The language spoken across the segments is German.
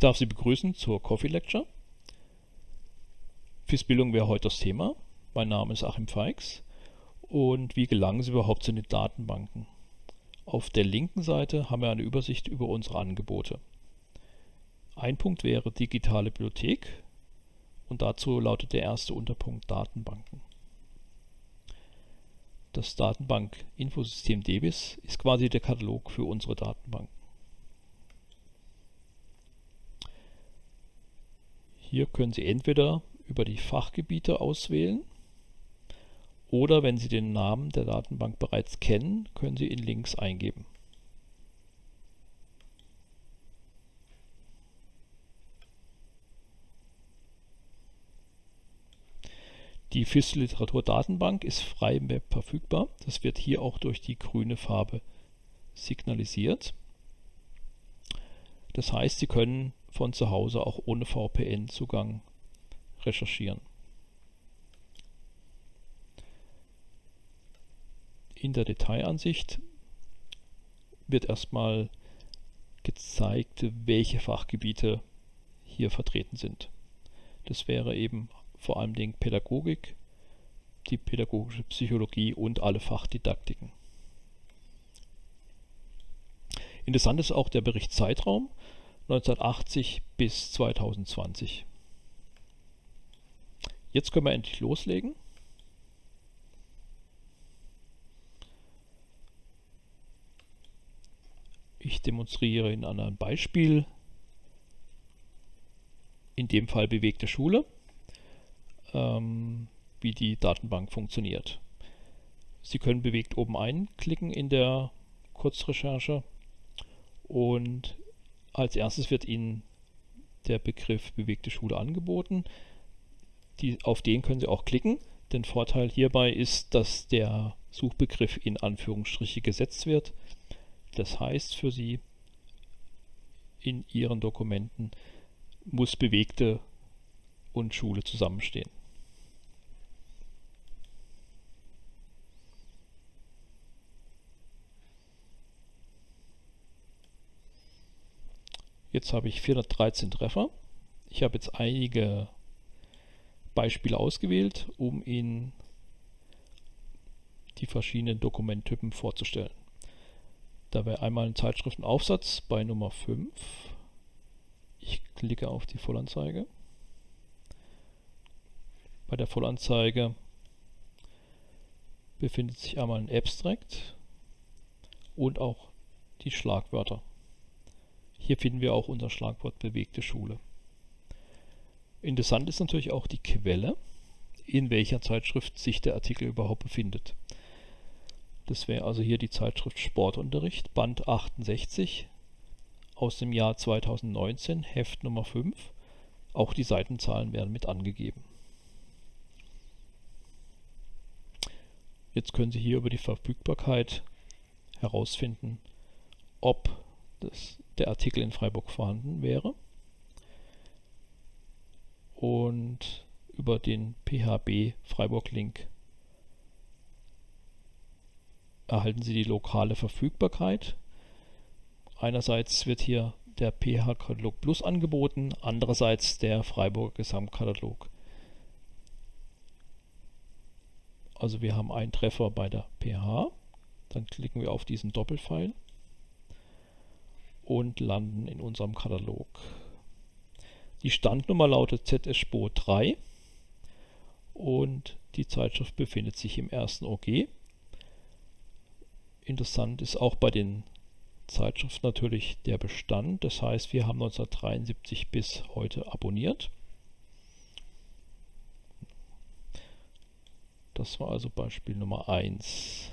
darf Sie begrüßen zur Coffee Lecture. FIS-Bildung wäre heute das Thema. Mein Name ist Achim Feix und wie gelangen Sie überhaupt zu den Datenbanken? Auf der linken Seite haben wir eine Übersicht über unsere Angebote. Ein Punkt wäre digitale Bibliothek und dazu lautet der erste Unterpunkt Datenbanken. Das Datenbank-Infosystem DBIS ist quasi der Katalog für unsere Datenbanken. Hier können Sie entweder über die Fachgebiete auswählen oder wenn Sie den Namen der Datenbank bereits kennen, können Sie ihn links eingeben. Die FIS Literatur Datenbank ist frei im verfügbar. Das wird hier auch durch die grüne Farbe signalisiert. Das heißt, Sie können von zu Hause auch ohne VPN-Zugang recherchieren. In der Detailansicht wird erstmal gezeigt, welche Fachgebiete hier vertreten sind. Das wäre eben vor allem Dingen Pädagogik, die pädagogische Psychologie und alle Fachdidaktiken. Interessant ist auch der Bericht Zeitraum 1980 bis 2020. Jetzt können wir endlich loslegen. Ich demonstriere in einem Beispiel, in dem Fall bewegte Schule ähm, wie die Datenbank funktioniert. Sie können bewegt oben einklicken in der Kurzrecherche und als erstes wird Ihnen der Begriff bewegte Schule angeboten. Die, auf den können Sie auch klicken. Der Vorteil hierbei ist, dass der Suchbegriff in Anführungsstriche gesetzt wird. Das heißt für Sie in Ihren Dokumenten muss bewegte und Schule zusammenstehen. Jetzt habe ich 413 Treffer. Ich habe jetzt einige Beispiele ausgewählt, um Ihnen die verschiedenen Dokumenttypen vorzustellen. Da wäre einmal ein Zeitschriftenaufsatz bei Nummer 5. Ich klicke auf die Vollanzeige. Bei der Vollanzeige befindet sich einmal ein Abstract und auch die Schlagwörter. Hier finden wir auch unser Schlagwort bewegte Schule. Interessant ist natürlich auch die Quelle, in welcher Zeitschrift sich der Artikel überhaupt befindet. Das wäre also hier die Zeitschrift Sportunterricht, Band 68 aus dem Jahr 2019, Heft Nummer 5. Auch die Seitenzahlen werden mit angegeben. Jetzt können Sie hier über die Verfügbarkeit herausfinden, ob das der Artikel in Freiburg vorhanden wäre. Und über den PHB Freiburg-Link erhalten Sie die lokale Verfügbarkeit. Einerseits wird hier der PH-Katalog Plus angeboten, andererseits der Freiburger Gesamtkatalog. Also wir haben einen Treffer bei der PH, dann klicken wir auf diesen Doppelpfeil und landen in unserem Katalog. Die Standnummer lautet ZS-Spo 3 und die Zeitschrift befindet sich im ersten OG. Interessant ist auch bei den Zeitschriften natürlich der Bestand. Das heißt, wir haben 1973 bis heute abonniert. Das war also Beispiel Nummer 1.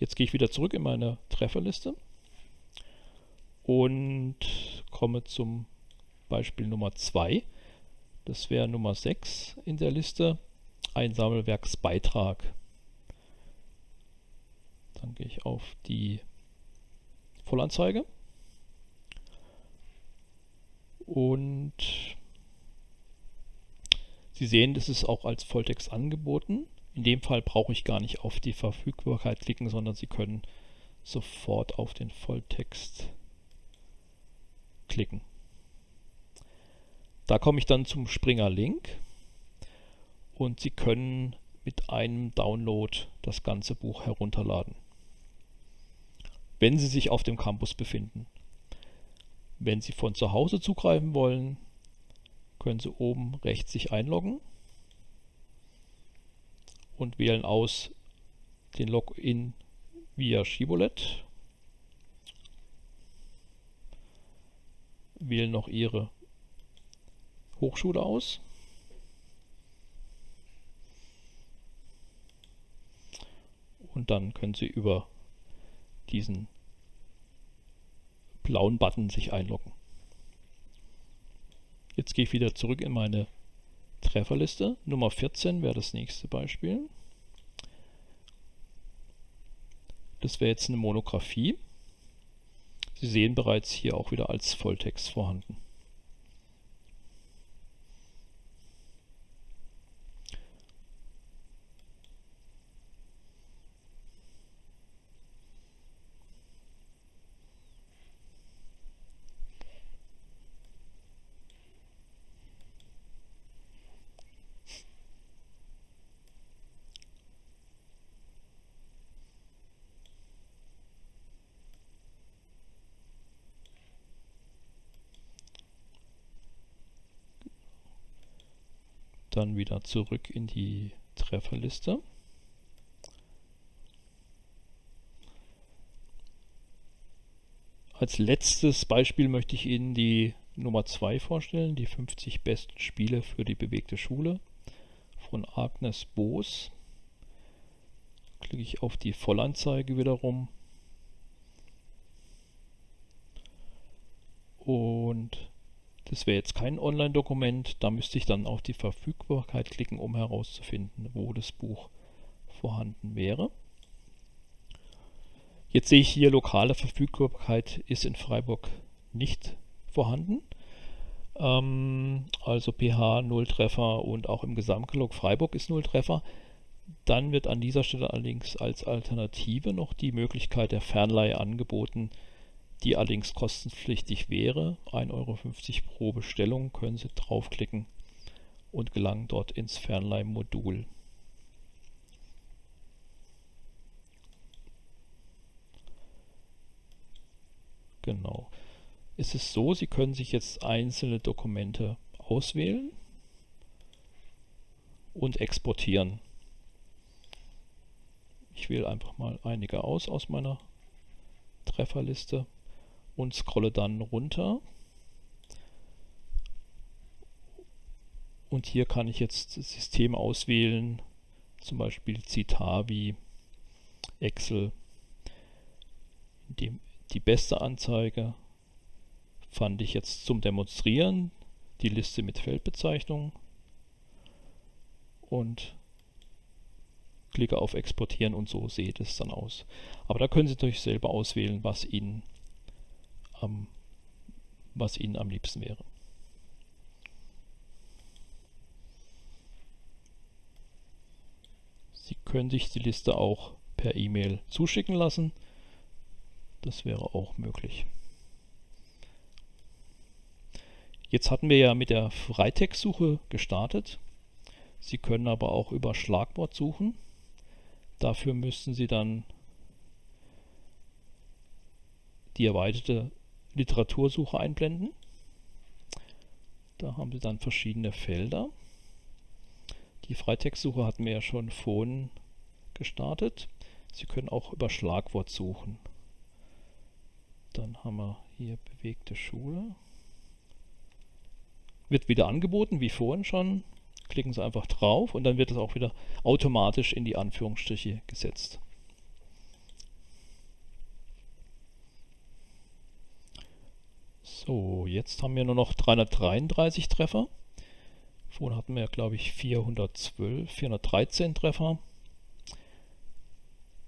Jetzt gehe ich wieder zurück in meine Trefferliste und komme zum Beispiel Nummer 2. Das wäre Nummer 6 in der Liste, ein Sammelwerksbeitrag. Dann gehe ich auf die Vollanzeige und Sie sehen, das ist auch als Volltext angeboten. In dem Fall brauche ich gar nicht auf die Verfügbarkeit klicken, sondern Sie können sofort auf den Volltext klicken. Da komme ich dann zum Springer Link und Sie können mit einem Download das ganze Buch herunterladen, wenn Sie sich auf dem Campus befinden. Wenn Sie von zu Hause zugreifen wollen, können Sie oben rechts sich einloggen und wählen aus den Login via Shibboleth. Wählen noch Ihre Hochschule aus. Und dann können Sie über diesen blauen Button sich einloggen. Jetzt gehe ich wieder zurück in meine Trefferliste. Nummer 14 wäre das nächste Beispiel. Das wäre jetzt eine Monographie. Sie sehen bereits hier auch wieder als Volltext vorhanden. Dann wieder zurück in die Trefferliste. Als letztes Beispiel möchte ich Ihnen die Nummer 2 vorstellen, die 50 besten Spiele für die bewegte Schule von Agnes Boos. Klicke ich auf die Vollanzeige wiederum und das wäre jetzt kein Online-Dokument, da müsste ich dann auf die Verfügbarkeit klicken, um herauszufinden, wo das Buch vorhanden wäre. Jetzt sehe ich hier, lokale Verfügbarkeit ist in Freiburg nicht vorhanden. Ähm, also pH 0 Treffer und auch im Gesamtkatalog Freiburg ist 0 Treffer. Dann wird an dieser Stelle allerdings als Alternative noch die Möglichkeit der Fernleihe angeboten, die allerdings kostenpflichtig wäre. 1,50 Euro pro Bestellung können Sie draufklicken und gelangen dort ins Fernleihmodul. Genau. Ist es so, Sie können sich jetzt einzelne Dokumente auswählen und exportieren. Ich wähle einfach mal einige aus aus meiner Trefferliste und scrolle dann runter. Und hier kann ich jetzt das System auswählen, zum Beispiel Citavi, Excel. Die, die beste Anzeige fand ich jetzt zum Demonstrieren, die Liste mit Feldbezeichnung und klicke auf Exportieren und so sieht es dann aus. Aber da können Sie natürlich selber auswählen, was Ihnen am, was Ihnen am liebsten wäre. Sie können sich die Liste auch per E-Mail zuschicken lassen. Das wäre auch möglich. Jetzt hatten wir ja mit der Freitextsuche gestartet. Sie können aber auch über Schlagwort suchen. Dafür müssten Sie dann die erweiterte Literatursuche einblenden. Da haben Sie dann verschiedene Felder. Die Freitextsuche hatten wir ja schon vorhin gestartet. Sie können auch über Schlagwort suchen. Dann haben wir hier bewegte Schule. Wird wieder angeboten, wie vorhin schon. Klicken Sie einfach drauf und dann wird es auch wieder automatisch in die Anführungsstriche gesetzt. So, jetzt haben wir nur noch 333 Treffer. Vorhin hatten wir, glaube ich, 412, 413 Treffer.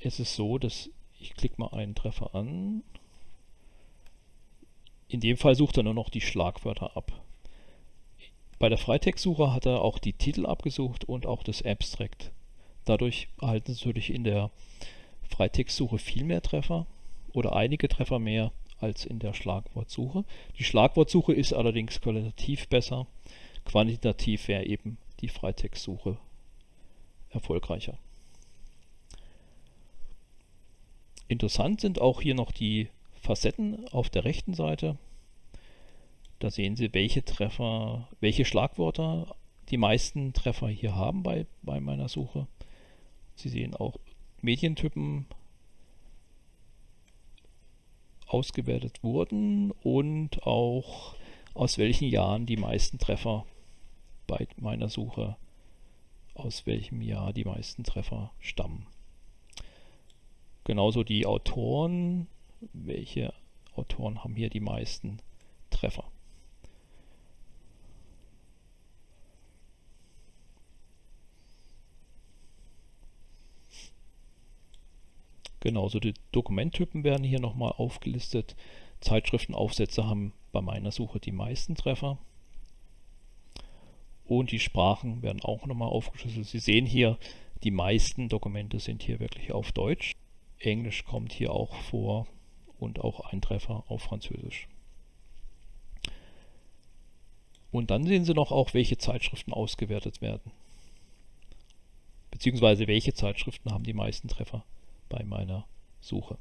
Es ist so, dass ich klicke mal einen Treffer an. In dem Fall sucht er nur noch die Schlagwörter ab. Bei der Freitextsuche hat er auch die Titel abgesucht und auch das Abstract. Dadurch erhalten Sie natürlich in der Freitextsuche viel mehr Treffer oder einige Treffer mehr als in der Schlagwortsuche. Die Schlagwortsuche ist allerdings qualitativ besser. Quantitativ wäre eben die Freitextsuche erfolgreicher. Interessant sind auch hier noch die Facetten auf der rechten Seite. Da sehen Sie, welche Treffer, welche Schlagwörter die meisten Treffer hier haben bei, bei meiner Suche. Sie sehen auch Medientypen ausgewertet wurden und auch aus welchen Jahren die meisten Treffer bei meiner Suche, aus welchem Jahr die meisten Treffer stammen. Genauso die Autoren, welche Autoren haben hier die meisten Treffer. Genauso die Dokumenttypen werden hier nochmal aufgelistet. Zeitschriftenaufsätze haben bei meiner Suche die meisten Treffer. Und die Sprachen werden auch nochmal aufgeschlüsselt. Sie sehen hier, die meisten Dokumente sind hier wirklich auf Deutsch. Englisch kommt hier auch vor und auch ein Treffer auf Französisch. Und dann sehen Sie noch auch, welche Zeitschriften ausgewertet werden. Beziehungsweise welche Zeitschriften haben die meisten Treffer bei meiner Suche.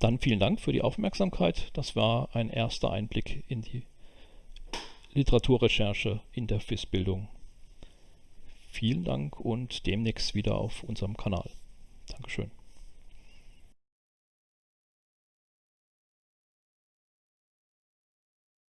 Dann vielen Dank für die Aufmerksamkeit. Das war ein erster Einblick in die Literaturrecherche in der FIS-Bildung. Vielen Dank und demnächst wieder auf unserem Kanal. Dankeschön.